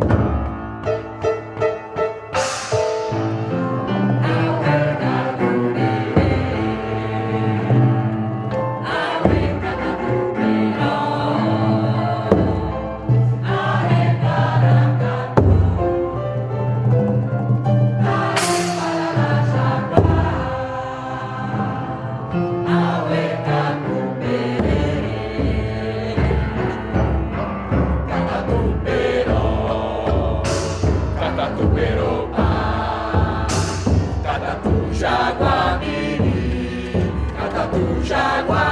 Thank you. Jaguar.